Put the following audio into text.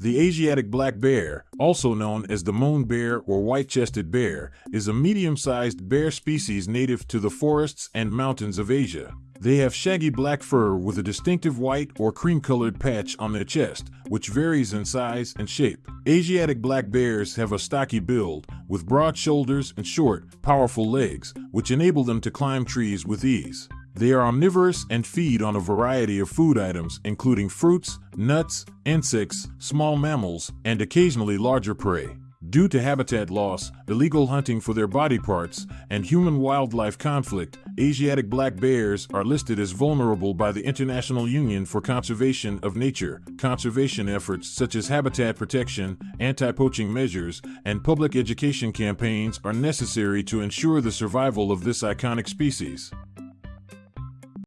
The Asiatic black bear, also known as the moon bear or white-chested bear, is a medium-sized bear species native to the forests and mountains of Asia. They have shaggy black fur with a distinctive white or cream-colored patch on their chest, which varies in size and shape. Asiatic black bears have a stocky build, with broad shoulders and short, powerful legs, which enable them to climb trees with ease. They are omnivorous and feed on a variety of food items, including fruits, nuts, insects, small mammals, and occasionally larger prey. Due to habitat loss, illegal hunting for their body parts, and human wildlife conflict, Asiatic black bears are listed as vulnerable by the International Union for Conservation of Nature. Conservation efforts such as habitat protection, anti poaching measures, and public education campaigns are necessary to ensure the survival of this iconic species.